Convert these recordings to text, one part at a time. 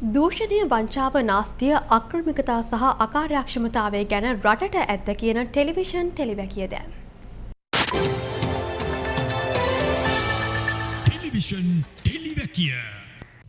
දූෂණය වංචාව නාස්තිය අක්‍රමිකතා සහ අකාර්යක්ෂමතාවය ගැන රටට ඇත්ත කියන ටෙලිවිෂන් ටෙලිවැකිය දැන්. ටෙලිවිෂන් ටෙලිවැකිය.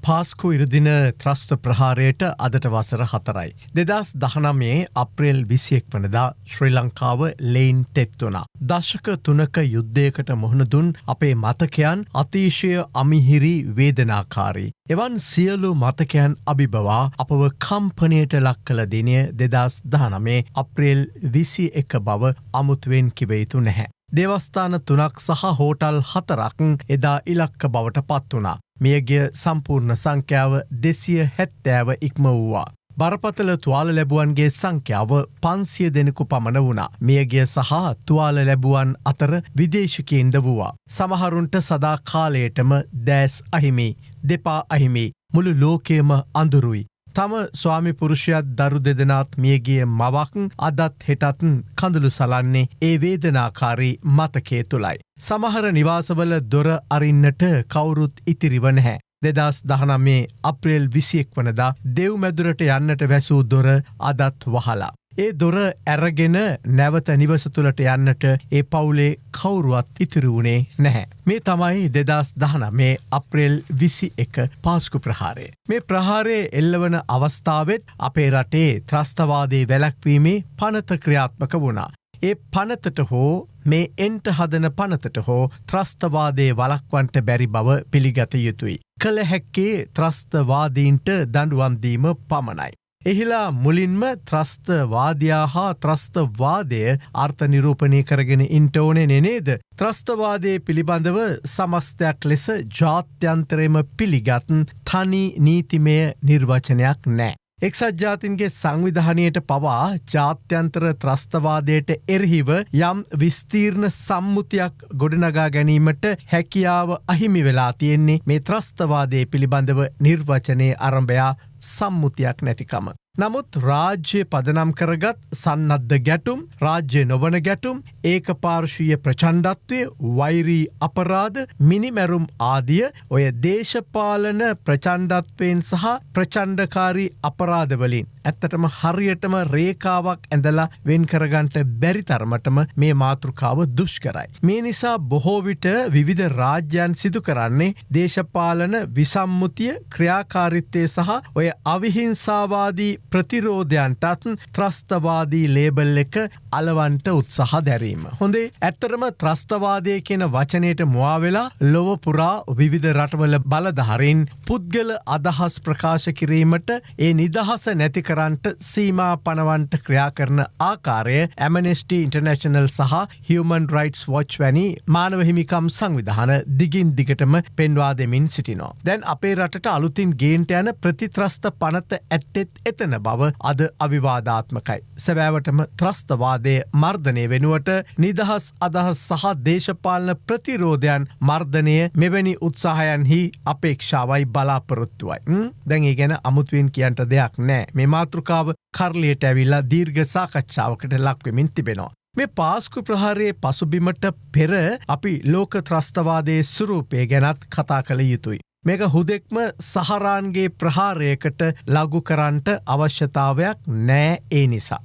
පාස්කු ඉරදින ත්‍රස්ත ප්‍රහාරයට අදට වසර හතරයි. දෙදස් දහනමේ අප්‍රේල් විසියෙක් වනදා ශ්‍රී ලංකාව ලෙයින් තෙත්වනා. දශක තුනක යුද්ධයකට මුහුණදුන් අපේ මතකයන් අතිශය අමිහිරි වේදනාකාරී. එවන් සියලු මතකයන් අභිබවා අපව කම්පනයට ලක් කළ දිනය දෙදස් දානමේ අප්‍රේල් විසි එක බව අමුතුවෙන් කිවයුතු නැහැ. දේවස්ථාන තුනක් සහ හෝටල් හතරක් එදා ඉලක්ක බවට පත් වනා. මියගිය සම්පූර්ණ සංඛ්‍යාව දෙසිය හැත්තෑව ඉක්ම වූවා. බරපතල තුවාල ලැබුවන්ගේ සංඛ්‍යාව පන්සිය දෙනෙකු පමණ වුණා. මියගිය සහ තුවාල ලැබුවන් අතර විදේශකයෙන්ද වූවා. සමහරුන්ට සදා කාලයටම දෑස් අහිමි, දෙපා අහිමි, මුළු ලෝකයම අඳුරුයි. තම ස්වාමි පුරුෂයත් දරු දෙදෙනත් මියගිය මවක් අදත් හෙටත් කඳුළු සලන්නේ ඒ වේදනාකාරී මතකේ තුළයි. සමහර නිවාසවල දොර අරින්නට කවුරුත් ඉතිරිව නැහැ. දෙදස් දහනමේ අප්‍රේල් විසියෙක් වනදා දෙව්මැදුරට යන්නට වැසූ දොර අදත් වහලා. ඒ දොර ඇරගෙන නැවත නිවස තුළට යන්නට ඒ පවුලේ කවුරුවත් ඉතිරුවුණේ නැහැ. මේ තමයි දෙදස් දහන මේ අප්‍රේල් විසි එක පාස්කු ප්‍රහාරය. මේ ප්‍රහාරය එල්ලවන අවස්ථාවත් අපේ රටේ ත්‍රස්තවාදේ වැලැක්වීමේ පනත ක්‍රියාත්මක වුණා. ඒ පනතට හෝ මේ එන්ට හදන පනතට හෝ ත්‍රස්තවාදේ වලක්වන්ට බැරි බව පිළිගත යුතුයි. කළ හැක්කේ ත්‍රස්තවාදීන්ට දඩුවම්දීම පමණයි. එහිලා මුලින්ම ත්‍රස්තවාදයා හා ත්‍රස්තවාදය අර්ථ නිරූපණය කරගෙන ඉන්ටෝනෙ නෙනේද. ත්‍රස්තවාදය පිළිබඳව සමස්තයක් ලෙස ජාත්‍යන්තරයම පිළිගත්න් තනි නීතිමය නිර්වචනයක් නෑ. එක්සත් ජාතින්ගේ සංවිධානයට පවා ජාත්‍යන්තර ත්‍රස්තවාදයට එරහිව යම් විස්තීර්ණ සම්මුතියක් ගොඩනගා ගැනීමට හැකියාව අහිමි වෙලා තියෙන්නේ මේ ත්‍රස්තවාදය පිළිබඳව නිර්වචනය අරම්භයා සම්මුතියක් නැතිකම. නමුත් රාජ්‍ය පදනම් කරගත් සන්නද්ධ ගැටුම් රාජ්‍ය නොවන ගැටුම් ඒක පාර්ශීය ප්‍රචන්්ඩත්වය වෛරී අපරාධ මිනිමැරුම් ආදිය ඔය දේශපාලන ප්‍රචන්්ඩත්වයෙන් සහ ප්‍රචන්්ඩකාරී අපරාධවලින් ඇත්තටම හරියටම රේකාවක් ඇඳලා වෙන් කරගන්ට බැරි තරමටම මේ මාතෘකාව දුෂ්කරයි. මේ නිසා බොහෝවිට විවිධ රාජ්‍යයන් සිදු කරන්නේ දේශපාලන විසම්මුතිය ක්‍රියාකාරිත්තය සහ ඔය අවිහිංසාවාදී ප්‍රතිරෝධයන්ටත් ත්‍රස්තවාදී ලේබල් එක අලවන්ට උත්සාහ දැරීම. හොඳේ ඇත්තරම ත්‍රස්තවාදය කියන වචනයට මුවාවෙලා ලොව පුරා විවිධ රටවල බලධහරින් පුද්ගල අදහස් ප්‍රකාශ කිරීමට ඒ නිදහස නැති කරන්ට සීමා පනවන්ට ක්‍රියා කරන ආකාරය ඇමනෙස්ට ඉන්ටර්නශනල් සහ හියමන් රයිටස් වොච් වැනි මානවහිමිකම් සංවිධාන දිගින් දිගටම පෙන්වා දෙමින් සිටිනෝ. දැන් අපේ රටට අලුතින් ගේන්ට යන ප්‍රතිත්‍රස්ත පනත ඇත්තෙත් එතන බව අද අවිවාධාත්මකයි. සැබෑවටම ත්‍රස්තවාදය මර්ධනය වෙනුවට නිදහස් අදහස් සහ දේශපාලන ප්‍රතිරෝධයන් මර්ධනය මෙවැනි උත්සාහයන්හි අපේක්ෂාවයි බලාපොරොත්තුවයි. දැන් ඒ ගැන අමුතුවෙන් කියන්ට දෙයක් නෑ මෙම මාතෘකාව කරලියට ඇවිල්ලා දීර්ඝ සාකච්ඡාවකට ලක්වෙමින් තිබෙනවා. මේ පාස්කු ප්‍රහාරයේ පසුබිමට පෙර අපි ලෝක ත්‍රස්තවාදය සුරූපය ගැනත් කතා කළ යුතුයි. මේක හුදෙක්ම සහරාන්ගේ ප්‍රහාරයකට ලගු කරන්ට අවශ්‍යතාවයක් නෑ ඒ නිසා.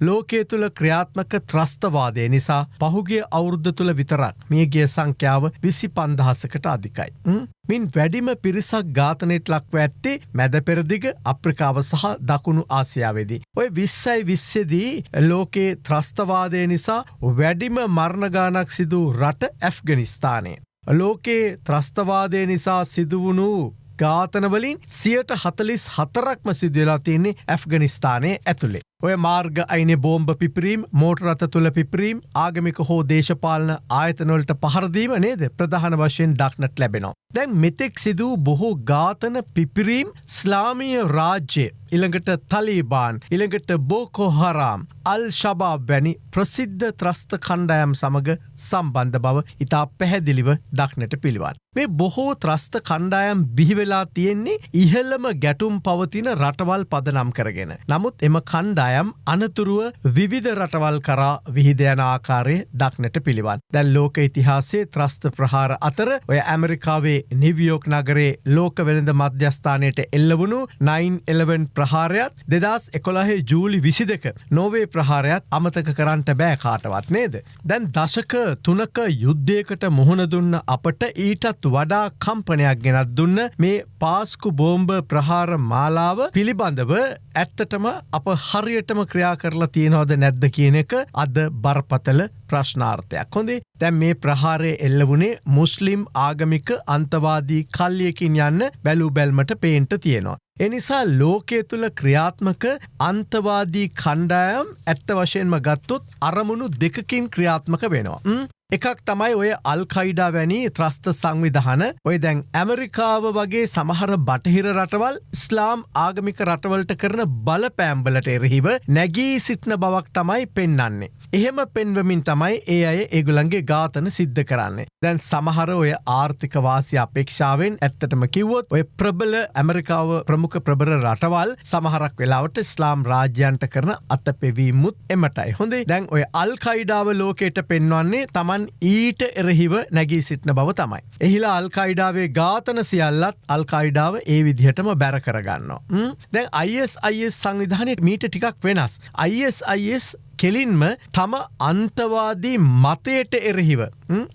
ලෝකයේ තුළ ක්‍රියාත්මක ත්‍රස්තවාදය නිසා පහුගේ අවුරුද්ධ තුළ විතරක් මියගේ සංඛ්‍යාව විසි පන්දහසකට අධිකයි. මින් වැඩිම පිරිසක් ගාතනයට ලක්ව ඇත්තේ මැද පෙරදිග අප්‍රිකාව සහ දකුණු ආසියාවේදී. ඔය විස්සයි විස්සෙදී ලෝකයේ ත්‍රස්තවාදය නිසා වැඩිම මරණගානක් සිදු රට ඇෆ්ගනිස්ථානය. ලෝකයේ ත්‍රස්තවාදය නිසා සිදුවුණු ඝාතනවලින් සියට හතලිස් හතරක්ම සිදුවලා තියන්නේ ඇෆ්ගනිස්ථානය ඇතුළේ. ඔය මාර්ග අයින බෝම්භ පිපරීම් මෝටරත තුළ පිපරීම් ආගමික හෝ දේශපාලන ආයතනොලට පහරදීම නේද ප්‍රධාන වශයෙන් දක්නට ලැබෙනවා. දැන් මෙතෙක් සිදූ බොහෝ ඝාතන පිපිරීම් ස්ලාමිය රාජ්‍ය ඉළඟට තලීබාන් ඉළඟට බෝකෝහරාම් අල් ශබා වැනි ප්‍රසිද්ධ ත්‍රස්ත කණ්ඩායම් සමඟ සම්බන්ධ බව ඉතා පැහැදිලිව දක්නට පිළිවන්. මේ බොහෝ ත්‍රස්ත කණ්ඩායම් බිහිවෙලා තියෙන්නේ ඉහල්ලම ගැටුම් පවතින රටවල් පදනම් කරගෙන. නමුත් එම කණ්ඩායම් අනතුරුව විවිධ රටවල් කරා විහිදයන ආකාරය දක්නට පිළිවන්. දැන් ලෝක ඉතිහාසේ ත්‍රස්ත ප්‍රහාර අතර ඔය ඇමරිකාවේ නිවියෝක් නගරේ ලෝක වෙළඳ මධ්‍යස්ථානයට එල්ලවුණු 911 ප්‍රහාරයත් දෙදස් එකොළහේ ජූලි විසි දෙක නොවේ ප්‍රහාරයක් අමතක කරන්නට බෑ කාටවත් නේද. දැන් දශක තුනක යුද්ධයකට මුහුණ දුන්න අපට ඊටත් වඩා කම්පනයක් ගෙනත් දුන්න මේ පාස්කු බෝම්බ ප්‍රහාර මාලාව පිළිබඳව ඇත්තටම අප හරියටම ක්‍රියා කරලා තියෙනවද නැද්ද කියන එක අද බරපතල ප්‍රශ්නාර්ථයක් හොඳේ දැන් මේ ප්‍රහාරය එල්ලවුණේ මුස්ලිම් ආගමික අන්තවාදී කල්ලියකින් යන්න බැලූ බැල්මට පේන්ට තියෙනවා. එනිසා ලෝකය තුළ ක්‍රියාත්මක අන්තවාදී කණ්ඩායම් ඇත්ත වශයෙන්ම ගත්තොත් අරමුණු දෙකකින් ක්‍රියාත්මක වෙනවා. එකක් තමයි ඔය අල්කයිඩා වැනි ත්‍රස්ත සංවිධාන ඔය දැන් ඇමරිකාව වගේ සමහර බටහිර රටවල් ස්ලාම් ආගමික රටවලට කරන බල පෑම්බලට එරහිව නැගී සිටින බවක් තමයි පෙන්නන්නේ. එහෙම පෙන්වමින් තමයි ඒ අය ඒගුලන්ගේ ඝාතන සිද්ධ කරන්නේ. දැන් සමහර ඔය ආර්ථික වාසි අපේක්ෂාවෙන් ඇත්තටම කිව්වොත් ඔය ප්‍රබල ඇමරිකාව ප්‍රමුඛ ප්‍රබර රටවල් සමහරක් වෙලාවට ස්ලාම් රාජ්‍යන්ට කරන අත පෙවීමුත් එමටයි. හොඳේ දැන් ඔය අල්කයිඩාව ලෝකයට පෙන්වන්නේ තමන් ඊට එරහිව නැගී සිටින බව තමයි. එහිලා අල්කයිඩාවේ ඝාතන සියල්ලත් අල්කයිඩාව ඒ විදිහටම බැර කරගන්නවා. දැන් ISIS සංවිධානයට මීට ටිකක් වෙනස්. ISIS කෙලින්ම තම අන්තවාදී මතයට එරහිව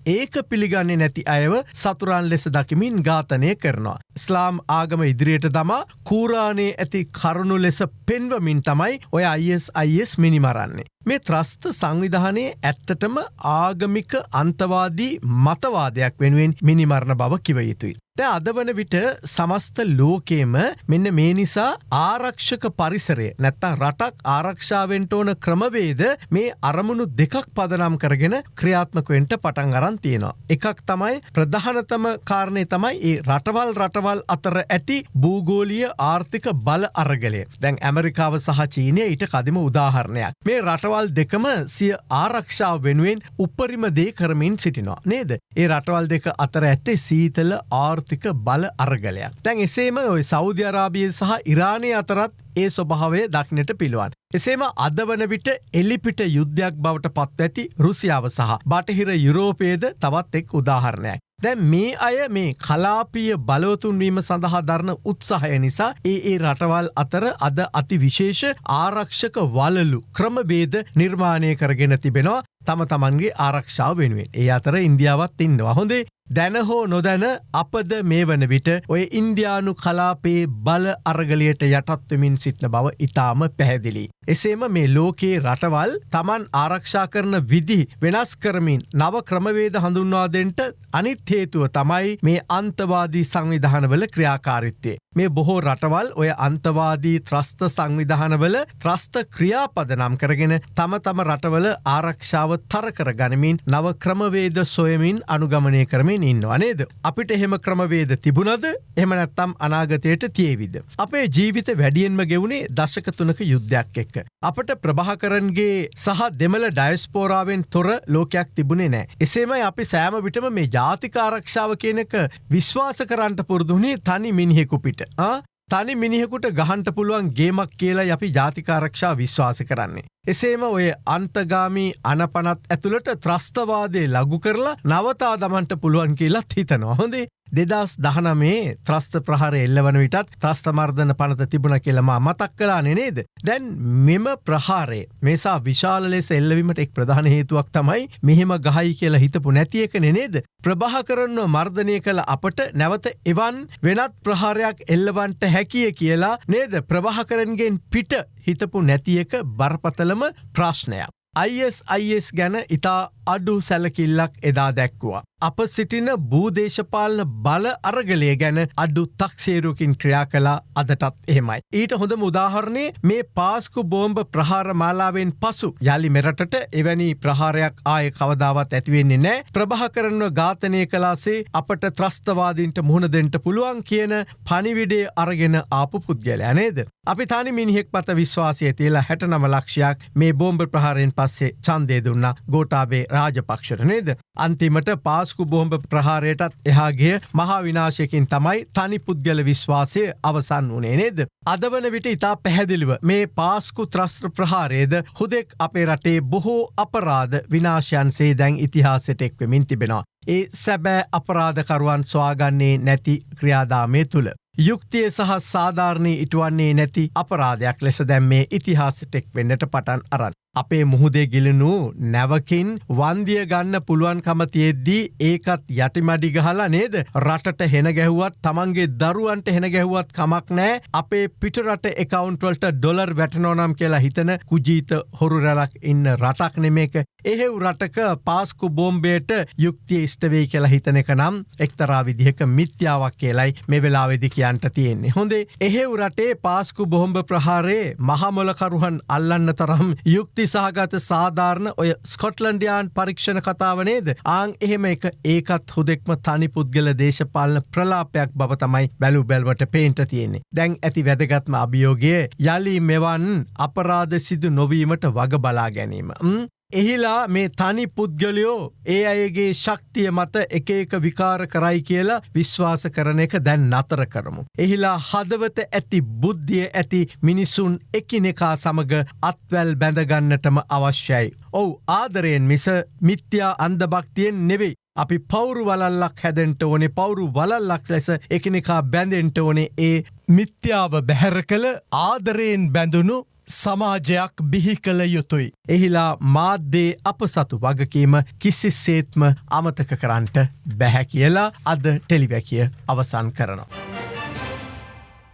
ඒක පිළිගන්නේ නැති අයව සතුරන් ලෙස දකිමින් ඝාතනය කරනවා. ස්ලාම් ආගම ඉදිරියට තමා කූරාණයේ ඇති කරුණු ලෙස පෙන්වමින් තමයි ඔය අයිස් අයිස් මිනිමරන්නේ. මේ ත්‍රස්ත සංවිධානයේ ඇත්තටම ආගමික අන්තවාදී මතවාදයක් වෙනුවෙන් මිනිමරණ බව කිව යුතුයි. දැ අද වන විට සමස්ත ලෝකේම මෙන්න මේ නිසා ආරක්ෂක පරිසරය නැත්තා රටක් ආරක්ෂාවෙන්ට ඕන ක්‍රමවේද මේ අරමුණු දෙකක් පදනම් කරගෙන ක්‍රියාත්මකවෙන්ට පටන් අරන් තියෙනවා. එකක් තමයි ප්‍රධානතම කාරණය තමයි ඒ රටවල් රටවල් අතර ඇති භූගෝලිය ආර්ථික බල අරගලය. දැන් ඇමරිකාව සහ චීනය ඊට කදිම උදාහරණයක්. මේ රටවල් දෙකම සිය ආරක්ෂාව වෙනුවෙන් උපරිම දේ කරමින් සිටිනවා. නේද. ඒ රටවල් දෙක අතර ඇත්තේ සීතල ආර් ආර්ථික බල අරගලයක්. තැන් එසේම ඔය සෞධ්‍ය අරාබිය සහ ඉරාණය අතරත් ඒ ස්වභාවය දක්නට පිළුවන්. එසේම අද වන විට එල්ලිපිට යුද්ධයක් බවට පත් ඇති රුසියාව සහ බටහිර යුරෝපයේද තවත් එක් උදාහරණයක්. දැන් මේ අය මේ කලාපීය බලවතුන්වීම සඳහා දරන උත්සාහය නිසා ඒ ඒ රටවල් අතර අද අති විශේෂ ආරක්ෂක වලලු ක්‍රමබේද නිර්මාණය කරගෙන තිබෙනවා තම තමන්ගේ ආරක්ෂාව වෙනුවෙන් ඒ අතර ඉන්දියාවත් ඉන්නවා හොඳේ දැන හෝ නොදැන අපද මේ වන විට ඔය ඉන්දයානු කලාපේ බල අරගලයට යටත්වමින් සිටින බව ඉතාම පැහැදිලි. එසේම මේ ලෝකයේ රටවල් තමන් ආරක්ෂා කරන විදි වෙනස් කරමින් නව ක්‍රමවේද හඳුන්වාදෙන්ට අනිත් හේතුව තමයි මේ අන්තවාදී සංවිධානවල ක්‍රියාකාරිත්තේ. මේ බොහෝ රටවල් ඔය අන්තවාදී ත්‍රස්ත සංවිධානවල ත්‍රස්ත ක්‍රියාපද නම් කරගෙන තම තම රටවල ආරක්ෂාව තරකර ගනිමින් නව ක්‍රමවේද සොයමින් අනුගමනය කරමින් ඉන්නවා නේද. අපිට එහෙම ක්‍රමවේද තිබුණද එම නැත්තම් අනාගතයට තියවිද. අපේ ජීවිත වැඩියෙන්ම ගෙවුණේ දශක තුනක යුද්ධයක් එක්ක. අපට ප්‍රභාකරන්ගේ සහ දෙමළ ඩයිස්පෝරාවෙන් තොර ලෝකයක් තිබුණේ නෑ. එසේම අපි සෑම විටම මේ ජාතික ආරක්ෂාව කියනක විශ්වාස කරන්නට පුරදුනේ තනි මිනිහෙකුපිට. තනි මිනිහෙකුට ගහන්ට පුළුවන් ගේමක් කියලා අපි ජාතිකාරක්ෂා විශ්වාස කරන්නේ. එසේම ඔය අන්තගාමී අනපනත් ඇතුළට ත්‍රස්තවාදය ලගු කරලා නවතා දමන්ට පුළුවන් කියලත් හිතනවා හොඳේ දෙදස් දහනමේ ත්‍රස්ත ප්‍රහර එල්ලවන විටත් ත්‍රස්තමර්ධන පනත තිබුණ කියලමා මතක් කලා නෙනේද. දැන් මෙම ප්‍රහාරේ මේසා විශාල ලෙස එල්ලවීමට එක් ප්‍රධාන හේතුවක් තමයි මෙහෙම ගහයි කියලා හිතපු නැතියක නෙනේද. ප්‍රභහ කරන්න මර්ධනය කළ අපට නැවත එවන් වෙනත් ප්‍රහාරයක් එල්ලවන්ට හැකිය කියලා නේද ප්‍රභහකරන්ගෙන් පිට හිතපු නැතියක බරපතලම ප්‍රශ්නයක්. ISIS ගැන ඉතා අඩු සැලකිල්ලක් එදා දැක්වා. අප සිටින භූදේශපාලන බල අරගලය ගැන අඩු තක්සේරුකින් ක්‍රියා කලා අදටත් එහෙමයි. ඊට හොඳ උදාහරණය මේ පාස්කු බෝම්බ ප්‍රහාර මාලාවෙන් පසු යළි මෙරටට එවැනි ප්‍රහාරයක් ආය කවදාවත් ඇතිවෙන්නේ නෑ ප්‍රභාකරන්ව ඝාතනය කලාසේ අපට ත්‍රස්තවාදීන්ට මුහුණදෙන්ට පුළුවන් කියන පනිවිඩේ අරගෙන ආපු පුද්ගලයා නේද. අපි තනි මිනිහෙක් මත විශ්වාසය තියලා හැට නම ලක්ෂයක් මේ බෝම්බ ප්‍රහාරයෙන් පස්සේ චන්දය දුන්න ගෝටාබේ රාජපක්ෂට නේද. අන්තිමට පාස්කු බෝම්බ ප්‍රහාරයටත් එහාගේ මහා විනාශයකින් තමයි තනි පුද්ගල විශ්වාසය අවසන් වනේ නේද. අදවන විට ඉතා පැහැදිලිව මේ පාස්කු ත්‍රස්ත්‍ර ප්‍රහාරයේද හුදෙක් අපේ රටේ බොහෝ අපරාධ විනාශයන්සේ දැන් ඉතිහාසට එක්වමින් තිබෙනවා. ඒ සැබෑ අපරාධකරුවන් ස්වාගන්නේ නැති ක්‍රියාදාමය තුළ. යුක්තිය සහ සාධාරණී ඉටුවන්නේ නැති අපරාධයක් ලෙස දැම්මේ ඉතිහාසටෙක් වෙන්නට පටන් අරන්. අපේ මුහුදේ ගිලනු නැවකින් වන්දිය ගන්න පුළුවන්කම තියෙද්දී ඒකත් යටිමඩි ගහලා නේද? රටට හෙන ගැහුවත් තමන්ගේ දරුවන්ට හෙන ගැහුවත් කමක් නෑ අපේ පිටරට එකකවුන්ටවල්ට ඩොලර් වැටනෝනම් කියලා හිතන කුජීත හොරු රැලක් ඉන්න රටක් නෙමේක එහෙව් රටක පාස්කු බෝම්බේට යුක්තිය ස්ටවෙයි කියලා හිතන එක නම් එක්තරා විදිහක මිත්‍යාවක් කියලයි මේ වෙලාවෙදි කියන්ට තියෙන්නේ. හොඳේ එහෙව් රටේ පාස්කු බොහොම්බ ප්‍රහාරයේ මහමොලකරුහන් අල්ලන්න තරම් යුක්ති යුක්ති සහගත සාධාරණ ඔය ස්කොට්ලන්ඩියන් පරීක්ෂණ කතාව නේද ආං එහෙම එක ඒකත් හුදෙක්ම තනි පුද්ගල දේශපාලන ප්‍රලාපයක් බව තමයි බැලු බැල්වට පේන්ට තියෙන්නේ. දැන් ඇති වැදගත්ම අභියෝගය යළි මෙවන් අපරාධ සිදු නොවීමට වග බලා ගැනීම. එහිලා මේ තනි පුද්ගලයෝ ඒ අයගේ ශක්තිය මත එක එක විකාර කරයි කියලා විශ්වාස කරන එක දැන් නතර කරමු. එහිලා හදවත ඇති බුද්ධිය ඇති මිනිසුන් එකිනෙකා සමග අත්වැල් බැඳගන්නටම අවශ්‍යයි. ඔවු ආදරයෙන් මිස මිත්‍යා අන්දභක්තියෙන් නෙවෙයි. අපි පවුරු වලල්ලක් හැදෙන්ට ඕනේ පවුරු වලල්ලක් ලෙස එකනිකා බැඳෙන්ට ඕනේ ඒ මිත්‍යාව බැහැර කළ ආදරයෙන් බැඳුණු සමාජයක් බිහි කළ යුතුයි. එහිලා මාධ්‍යේ අප සතු වගකීම කිසිස්සේත්ම අමතක කරන්නට බැහැ කියලා අද ටෙලිවැකිය අවසන් කරනවා.